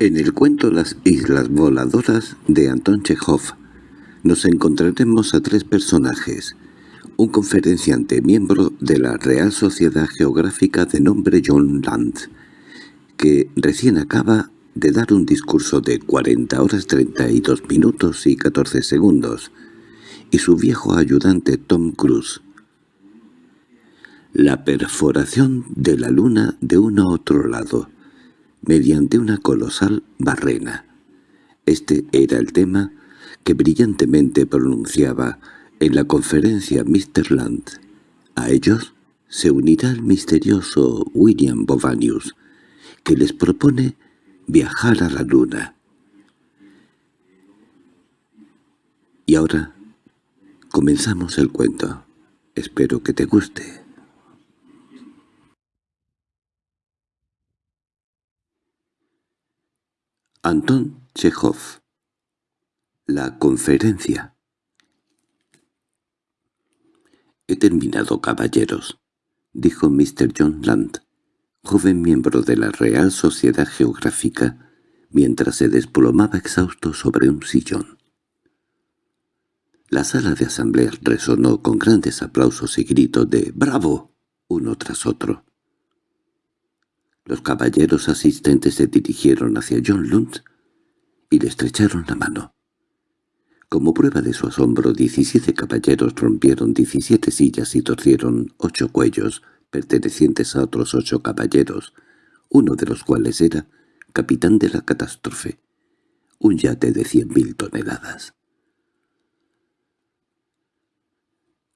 En el cuento Las Islas Voladoras de Anton Chekhov nos encontraremos a tres personajes. Un conferenciante miembro de la Real Sociedad Geográfica de nombre John Land, que recién acaba de dar un discurso de 40 horas 32 minutos y 14 segundos, y su viejo ayudante Tom Cruise. La perforación de la luna de uno a otro lado mediante una colosal barrena. Este era el tema que brillantemente pronunciaba en la conferencia Mr. Land. A ellos se unirá el misterioso William Bovanius, que les propone viajar a la luna. Y ahora comenzamos el cuento. Espero que te guste. Anton Chekhov La conferencia «He terminado, caballeros», dijo Mr. John Land, joven miembro de la Real Sociedad Geográfica, mientras se desplomaba exhausto sobre un sillón. La sala de asamblea resonó con grandes aplausos y gritos de «¡Bravo!» uno tras otro. Los caballeros asistentes se dirigieron hacia John Lund y le estrecharon la mano. Como prueba de su asombro, diecisiete caballeros rompieron diecisiete sillas y torcieron ocho cuellos pertenecientes a otros ocho caballeros, uno de los cuales era capitán de la catástrofe, un yate de cien mil toneladas.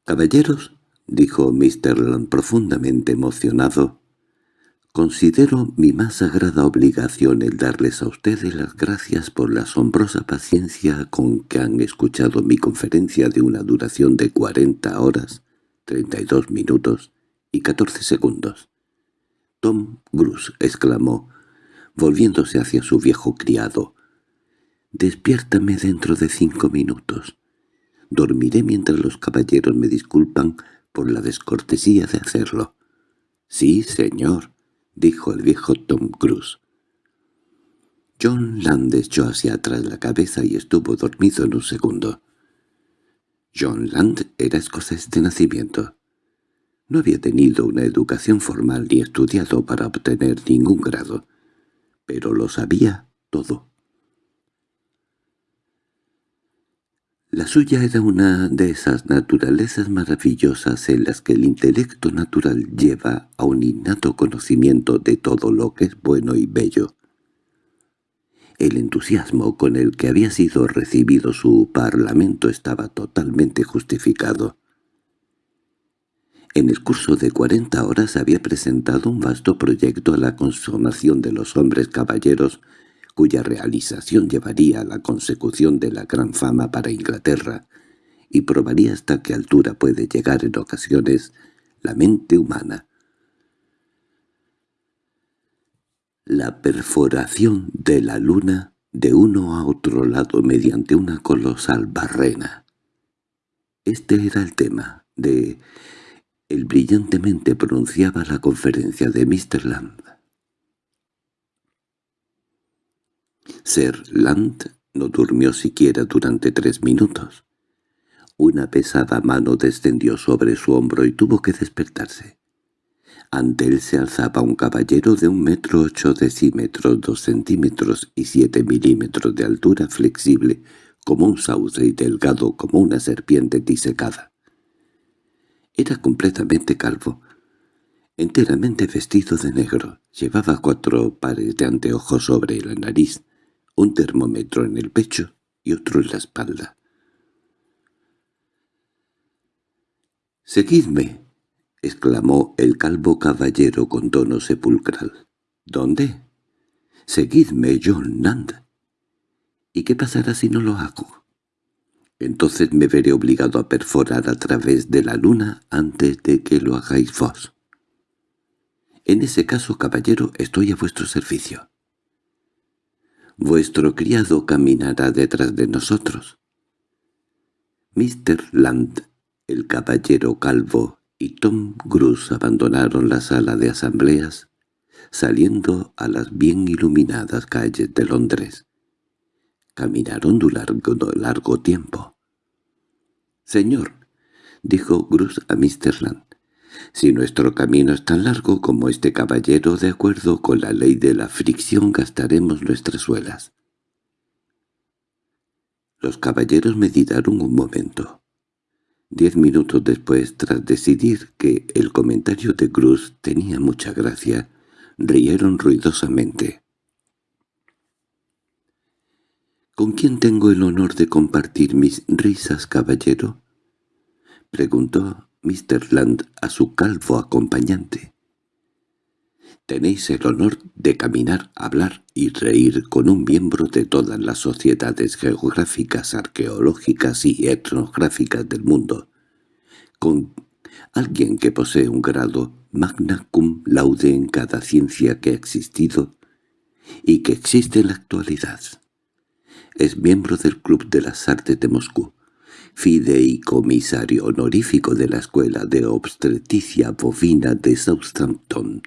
«Caballeros», dijo Mr. Land profundamente emocionado, Considero mi más sagrada obligación el darles a ustedes las gracias por la asombrosa paciencia con que han escuchado mi conferencia de una duración de cuarenta horas, treinta y dos minutos y catorce segundos. Tom Bruce exclamó, volviéndose hacia su viejo criado. «Despiértame dentro de cinco minutos. Dormiré mientras los caballeros me disculpan por la descortesía de hacerlo». «Sí, señor», —dijo el viejo Tom Cruise. John Land echó hacia atrás la cabeza y estuvo dormido en un segundo. John Land era escocés de nacimiento. No había tenido una educación formal ni estudiado para obtener ningún grado, pero lo sabía todo. La suya era una de esas naturalezas maravillosas en las que el intelecto natural lleva a un innato conocimiento de todo lo que es bueno y bello. El entusiasmo con el que había sido recibido su parlamento estaba totalmente justificado. En el curso de cuarenta horas había presentado un vasto proyecto a la consumación de los hombres caballeros cuya realización llevaría a la consecución de la gran fama para Inglaterra, y probaría hasta qué altura puede llegar en ocasiones la mente humana. La perforación de la luna de uno a otro lado mediante una colosal barrena. Este era el tema de... El brillantemente pronunciaba la conferencia de Mr. Lamb. Sir Land no durmió siquiera durante tres minutos. Una pesada mano descendió sobre su hombro y tuvo que despertarse. Ante él se alzaba un caballero de un metro ocho decímetros, dos centímetros y siete milímetros de altura flexible, como un sauce y delgado como una serpiente disecada. Era completamente calvo, enteramente vestido de negro, llevaba cuatro pares de anteojos sobre la nariz, un termómetro en el pecho y otro en la espalda. «¡Seguidme!» exclamó el calvo caballero con tono sepulcral. «¿Dónde?» «Seguidme, John Nand». «¿Y qué pasará si no lo hago?» «Entonces me veré obligado a perforar a través de la luna antes de que lo hagáis vos». «En ese caso, caballero, estoy a vuestro servicio» vuestro criado caminará detrás de nosotros. Mr. Land, el caballero calvo y Tom Cruise abandonaron la sala de asambleas, saliendo a las bien iluminadas calles de Londres. Caminaron durante largo tiempo. «Señor», dijo Bruce a Mr. Land, «si nuestro camino es tan largo como este caballero, de acuerdo con la ley de la fricción gastaremos nuestras suelas». Los caballeros meditaron un momento. Diez minutos después, tras decidir que el comentario de Cruz tenía mucha gracia, rieron ruidosamente. —¿Con quién tengo el honor de compartir mis risas, caballero? —preguntó Mr. Land a su calvo acompañante. Tenéis el honor de caminar, hablar y reír con un miembro de todas las sociedades geográficas, arqueológicas y etnográficas del mundo, con alguien que posee un grado magna cum laude en cada ciencia que ha existido y que existe en la actualidad. Es miembro del Club de las Artes de Moscú, fideicomisario honorífico de la Escuela de Obstetricia Bovina de Southampton,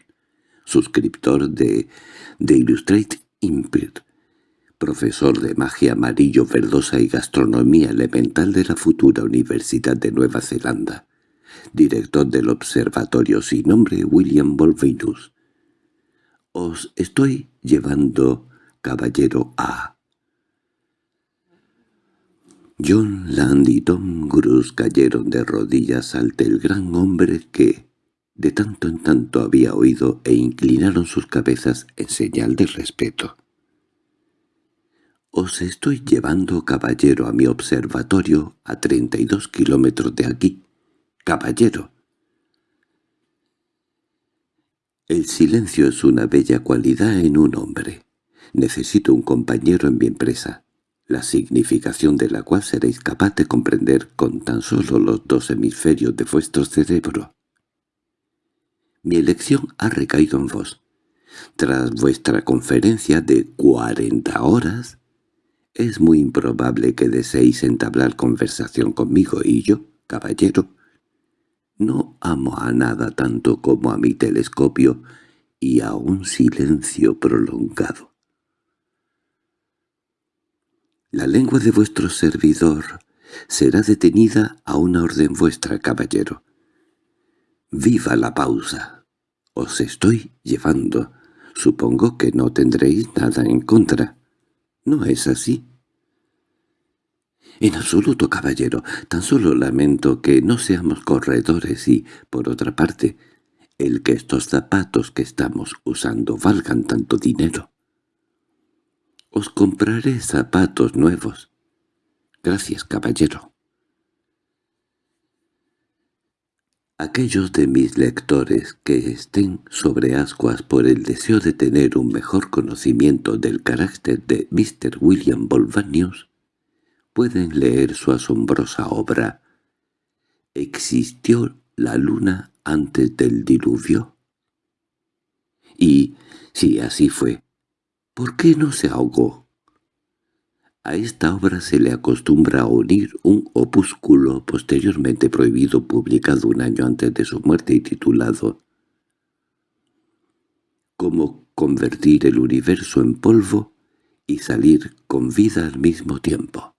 suscriptor de The Illustrated Empire, profesor de magia amarillo verdosa y gastronomía elemental de la futura Universidad de Nueva Zelanda, director del observatorio sin nombre William Volvinus. Os estoy llevando, caballero A. John Land y Tom Cruise cayeron de rodillas ante el gran hombre que, de tanto en tanto había oído e inclinaron sus cabezas en señal de respeto. «Os estoy llevando, caballero, a mi observatorio a treinta y dos kilómetros de aquí. Caballero». El silencio es una bella cualidad en un hombre. Necesito un compañero en mi empresa, la significación de la cual seréis capaz de comprender con tan solo los dos hemisferios de vuestro cerebro. Mi elección ha recaído en vos. Tras vuestra conferencia de cuarenta horas, es muy improbable que deseéis entablar conversación conmigo y yo, caballero. No amo a nada tanto como a mi telescopio y a un silencio prolongado. La lengua de vuestro servidor será detenida a una orden vuestra, caballero. ¡Viva la pausa! Os estoy llevando. Supongo que no tendréis nada en contra. ¿No es así? En absoluto, caballero. Tan solo lamento que no seamos corredores y, por otra parte, el que estos zapatos que estamos usando valgan tanto dinero. Os compraré zapatos nuevos. Gracias, caballero. Aquellos de mis lectores que estén sobre ascuas por el deseo de tener un mejor conocimiento del carácter de Mr. William Bolvanius pueden leer su asombrosa obra ¿Existió la luna antes del diluvio? Y, si así fue, ¿por qué no se ahogó? A esta obra se le acostumbra unir un opúsculo posteriormente prohibido publicado un año antes de su muerte y titulado «Cómo convertir el universo en polvo y salir con vida al mismo tiempo».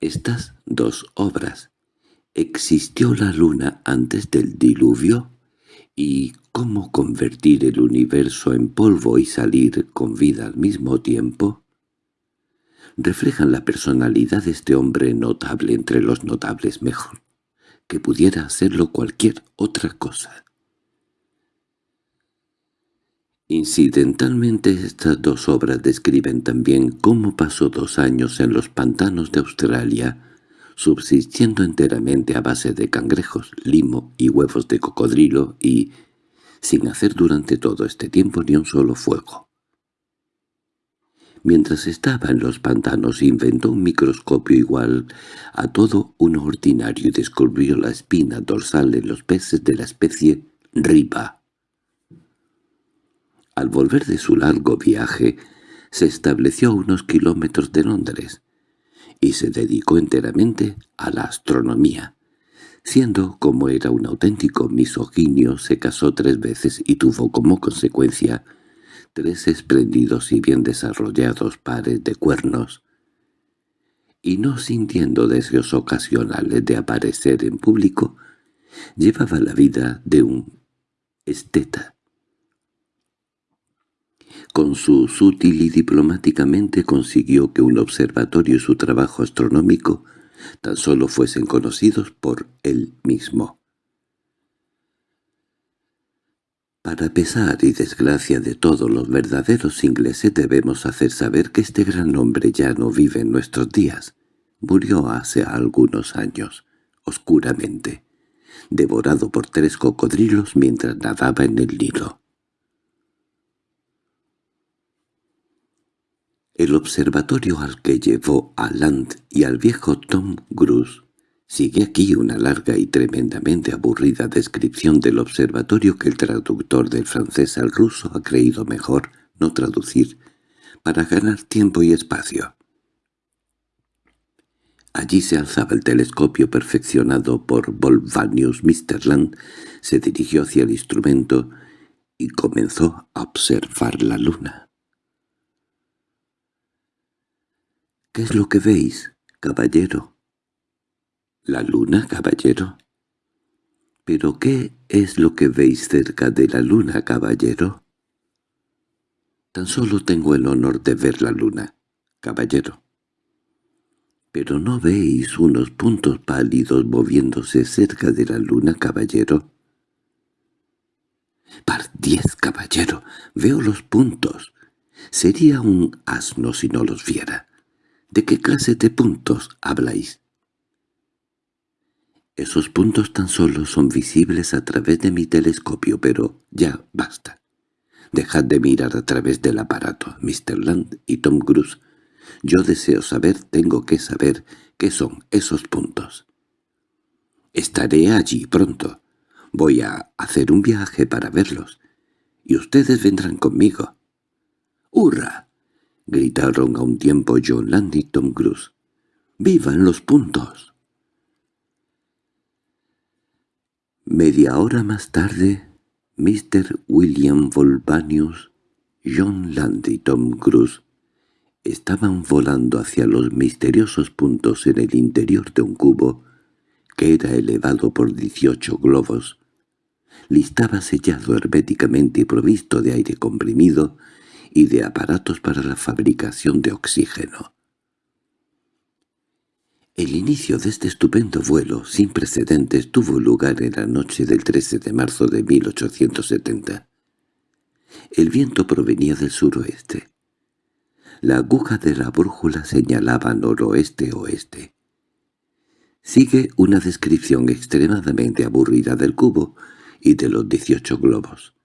Estas dos obras, ¿Existió la luna antes del diluvio? Y cómo convertir el universo en polvo y salir con vida al mismo tiempo, reflejan la personalidad de este hombre notable entre los notables mejor, que pudiera hacerlo cualquier otra cosa. Incidentalmente estas dos obras describen también cómo pasó dos años en los pantanos de Australia, subsistiendo enteramente a base de cangrejos, limo y huevos de cocodrilo y sin hacer durante todo este tiempo ni un solo fuego. Mientras estaba en los pantanos inventó un microscopio igual a todo un ordinario y descubrió la espina dorsal en los peces de la especie riba. Al volver de su largo viaje, se estableció a unos kilómetros de Londres, y se dedicó enteramente a la astronomía, Siendo como era un auténtico misoginio, se casó tres veces y tuvo como consecuencia tres espléndidos y bien desarrollados pares de cuernos. Y no sintiendo deseos ocasionales de aparecer en público, llevaba la vida de un esteta. Con su sutil y diplomáticamente consiguió que un observatorio y su trabajo astronómico tan solo fuesen conocidos por él mismo. Para pesar y desgracia de todos los verdaderos ingleses debemos hacer saber que este gran hombre ya no vive en nuestros días. Murió hace algunos años, oscuramente, devorado por tres cocodrilos mientras nadaba en el Nilo. El observatorio al que llevó a Land y al viejo Tom Cruise sigue aquí una larga y tremendamente aburrida descripción del observatorio que el traductor del francés al ruso ha creído mejor no traducir para ganar tiempo y espacio. Allí se alzaba el telescopio perfeccionado por Volvanius. Mr. Land se dirigió hacia el instrumento y comenzó a observar la luna. —¿Qué es lo que veis, caballero? —¿La luna, caballero? —¿Pero qué es lo que veis cerca de la luna, caballero? —Tan solo tengo el honor de ver la luna, caballero. —¿Pero no veis unos puntos pálidos moviéndose cerca de la luna, caballero? —Par diez, caballero, veo los puntos. Sería un asno si no los viera. ¿De qué clase de puntos habláis? Esos puntos tan solo son visibles a través de mi telescopio, pero ya basta. Dejad de mirar a través del aparato, Mr. Land y Tom Cruise. Yo deseo saber, tengo que saber, qué son esos puntos. Estaré allí pronto. Voy a hacer un viaje para verlos. Y ustedes vendrán conmigo. ¡Hurra! —gritaron a un tiempo John Land y Tom Cruise. —¡Vivan los puntos! Media hora más tarde, Mr. William Volvanius, John Land y Tom Cruise estaban volando hacia los misteriosos puntos en el interior de un cubo que era elevado por dieciocho globos. Listaba sellado herméticamente y provisto de aire comprimido y de aparatos para la fabricación de oxígeno. El inicio de este estupendo vuelo sin precedentes tuvo lugar en la noche del 13 de marzo de 1870. El viento provenía del suroeste. La aguja de la brújula señalaba noroeste-oeste. Sigue una descripción extremadamente aburrida del cubo y de los dieciocho globos.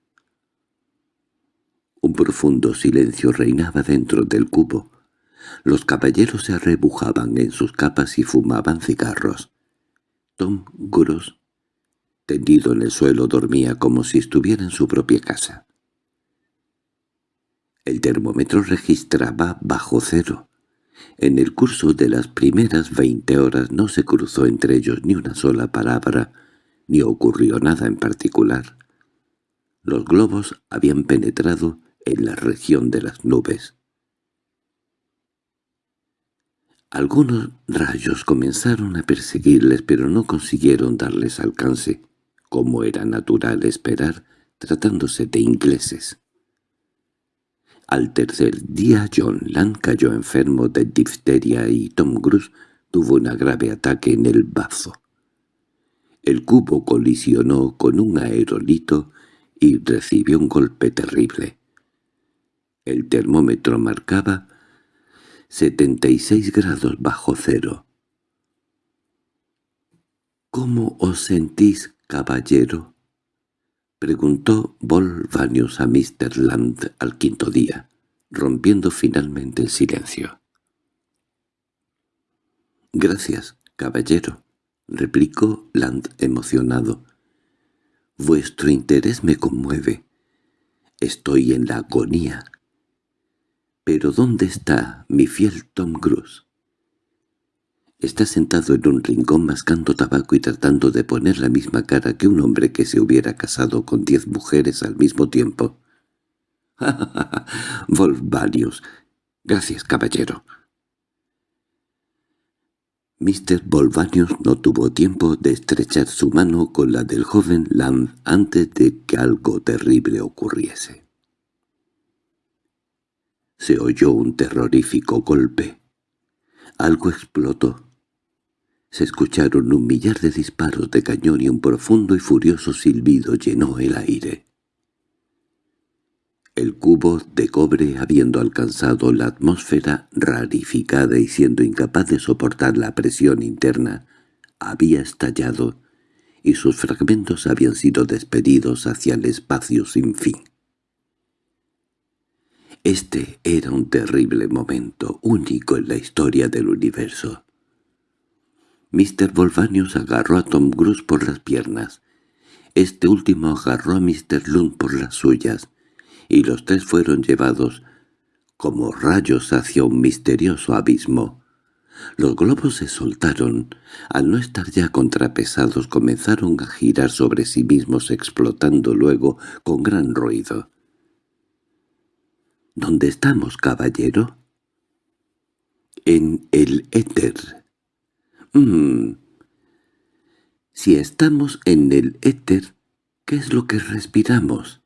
Un profundo silencio reinaba dentro del cubo. Los caballeros se arrebujaban en sus capas y fumaban cigarros. Tom Gross, tendido en el suelo, dormía como si estuviera en su propia casa. El termómetro registraba bajo cero. En el curso de las primeras veinte horas no se cruzó entre ellos ni una sola palabra, ni ocurrió nada en particular. Los globos habían penetrado en la región de las nubes. Algunos rayos comenzaron a perseguirles pero no consiguieron darles alcance, como era natural esperar, tratándose de ingleses. Al tercer día John Land cayó enfermo de difteria y Tom Cruise tuvo un grave ataque en el bazo. El cubo colisionó con un aerolito y recibió un golpe terrible. El termómetro marcaba 76 grados bajo cero. —¿Cómo os sentís, caballero? —preguntó Volvanius a Mr. Land al quinto día, rompiendo finalmente el silencio. —Gracias, caballero —replicó Land emocionado. —Vuestro interés me conmueve. Estoy en la agonía. —¿Pero dónde está mi fiel Tom Cruise? Está sentado en un rincón mascando tabaco y tratando de poner la misma cara que un hombre que se hubiera casado con diez mujeres al mismo tiempo. Volvanius. Gracias, caballero. Mr. Volvanius no tuvo tiempo de estrechar su mano con la del joven Lamb antes de que algo terrible ocurriese. Se oyó un terrorífico golpe. Algo explotó. Se escucharon un millar de disparos de cañón y un profundo y furioso silbido llenó el aire. El cubo de cobre, habiendo alcanzado la atmósfera rarificada y siendo incapaz de soportar la presión interna, había estallado y sus fragmentos habían sido despedidos hacia el espacio sin fin. Este era un terrible momento, único en la historia del universo. Mr. Volvanius agarró a Tom Cruise por las piernas. Este último agarró a Mr. Lund por las suyas, y los tres fueron llevados como rayos hacia un misterioso abismo. Los globos se soltaron. Al no estar ya contrapesados comenzaron a girar sobre sí mismos explotando luego con gran ruido. —¿Dónde estamos, caballero? —En el éter Mm. Si estamos en el éter, ¿qué es lo que respiramos?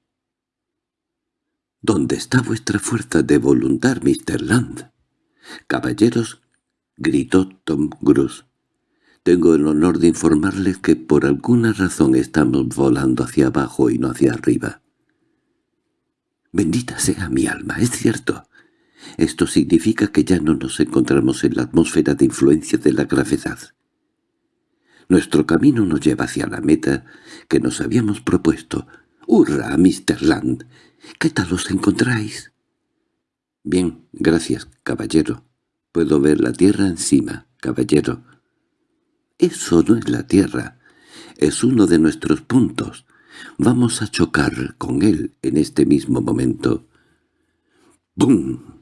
¿Dónde está vuestra fuerza de voluntad, Mr. Land? Caballeros, gritó Tom Cruise. Tengo el honor de informarles que por alguna razón estamos volando hacia abajo y no hacia arriba. Bendita sea mi alma, es cierto. Esto significa que ya no nos encontramos en la atmósfera de influencia de la gravedad. Nuestro camino nos lleva hacia la meta que nos habíamos propuesto. ¡Hurra, Mr. Land! ¿Qué tal os encontráis? Bien, gracias, caballero. Puedo ver la tierra encima, caballero. Eso no es la tierra. Es uno de nuestros puntos. Vamos a chocar con él en este mismo momento. ¡Bum!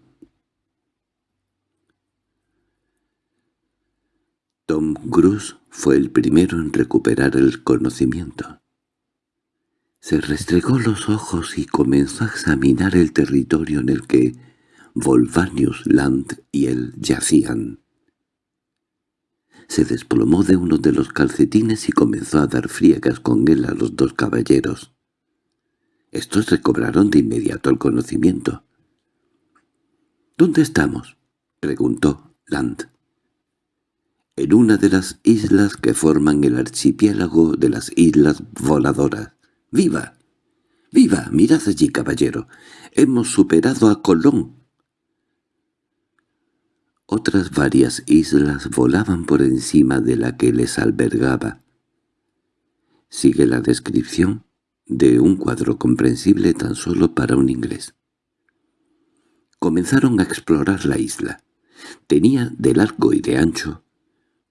Tom Cruise fue el primero en recuperar el conocimiento. Se restregó los ojos y comenzó a examinar el territorio en el que Volvanius Land y él yacían. Se desplomó de uno de los calcetines y comenzó a dar friegas con él a los dos caballeros. Estos recobraron de inmediato el conocimiento. —¿Dónde estamos? —preguntó Land en una de las islas que forman el archipiélago de las Islas Voladoras. ¡Viva! ¡Viva! Mirad allí, caballero. Hemos superado a Colón. Otras varias islas volaban por encima de la que les albergaba. Sigue la descripción de un cuadro comprensible tan solo para un inglés. Comenzaron a explorar la isla. Tenía de largo y de ancho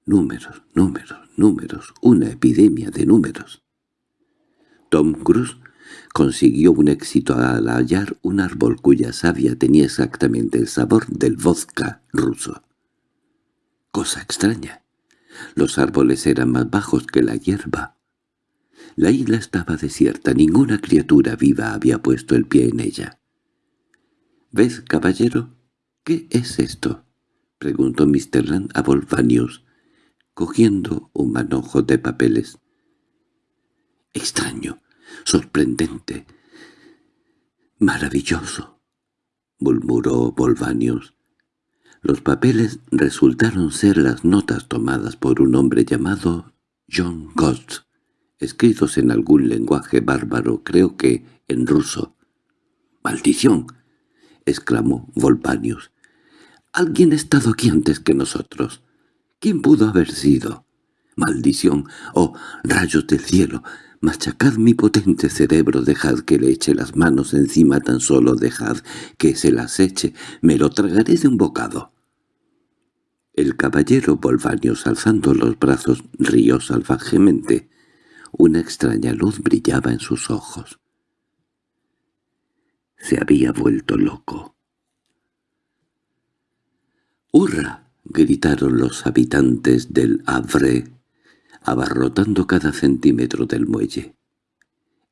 Números, números, números, una epidemia de números. Tom Cruise consiguió un éxito al hallar un árbol cuya savia tenía exactamente el sabor del vodka ruso. Cosa extraña. Los árboles eran más bajos que la hierba. La isla estaba desierta, ninguna criatura viva había puesto el pie en ella. —¿Ves, caballero? ¿Qué es esto? —preguntó Mr. Land a Volvanius, cogiendo un manojo de papeles. —Extraño, sorprendente, maravilloso —murmuró Volvanius. Los papeles resultaron ser las notas tomadas por un hombre llamado John Ghost, escritos en algún lenguaje bárbaro, creo que en ruso. —¡Maldición! —exclamó Volvanius. —Alguien ha estado aquí antes que nosotros. ¿Quién pudo haber sido? ¡Maldición! ¡Oh, rayos del cielo! Machacad mi potente cerebro, dejad que le eche las manos encima tan solo, dejad que se las eche, me lo tragaré de un bocado. El caballero Volvanius, alzando los brazos, rió salvajemente. Una extraña luz brillaba en sus ojos. Se había vuelto loco. —¡Hurra! gritaron los habitantes del Havre, abarrotando cada centímetro del muelle.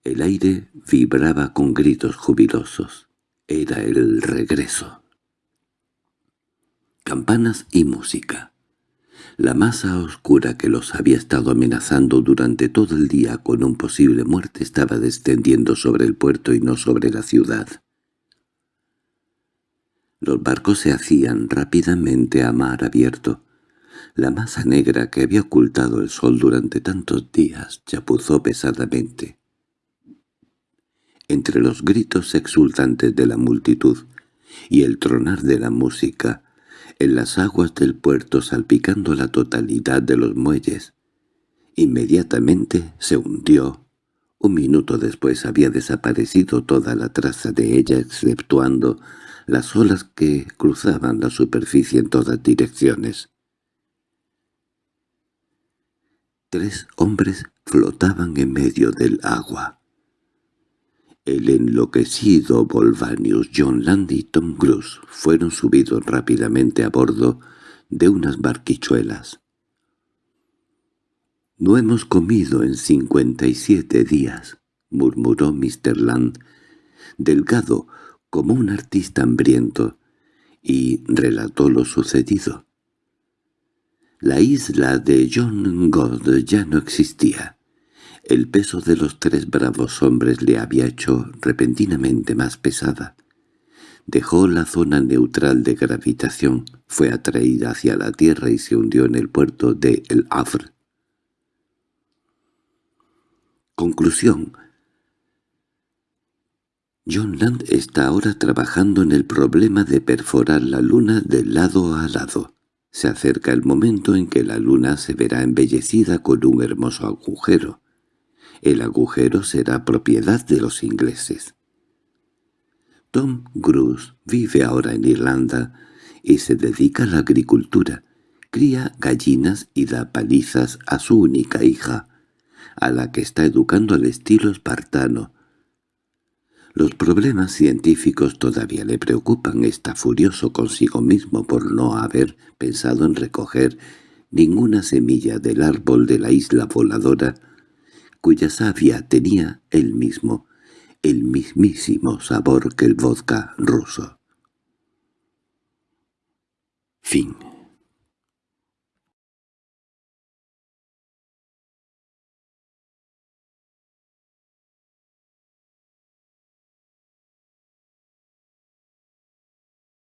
El aire vibraba con gritos jubilosos. Era el regreso. Campanas y música. La masa oscura que los había estado amenazando durante todo el día con un posible muerte estaba descendiendo sobre el puerto y no sobre la ciudad. Los barcos se hacían rápidamente a mar abierto. La masa negra que había ocultado el sol durante tantos días chapuzó pesadamente. Entre los gritos exultantes de la multitud y el tronar de la música, en las aguas del puerto salpicando la totalidad de los muelles, inmediatamente se hundió. Un minuto después había desaparecido toda la traza de ella exceptuando las olas que cruzaban la superficie en todas direcciones. Tres hombres flotaban en medio del agua. El enloquecido Volvanius, John Land y Tom Cruise fueron subidos rápidamente a bordo de unas barquichuelas. «No hemos comido en cincuenta y siete días», murmuró Mr. Land, delgado como un artista hambriento, y relató lo sucedido. La isla de John God ya no existía. El peso de los tres bravos hombres le había hecho repentinamente más pesada. Dejó la zona neutral de gravitación, fue atraída hacia la Tierra y se hundió en el puerto de El Havre. Conclusión John Land está ahora trabajando en el problema de perforar la luna de lado a lado. Se acerca el momento en que la luna se verá embellecida con un hermoso agujero. El agujero será propiedad de los ingleses. Tom Cruise vive ahora en Irlanda y se dedica a la agricultura. Cría gallinas y da palizas a su única hija, a la que está educando al estilo espartano, los problemas científicos todavía le preocupan. Está furioso consigo mismo por no haber pensado en recoger ninguna semilla del árbol de la isla voladora, cuya savia tenía el mismo, el mismísimo sabor que el vodka ruso. Fin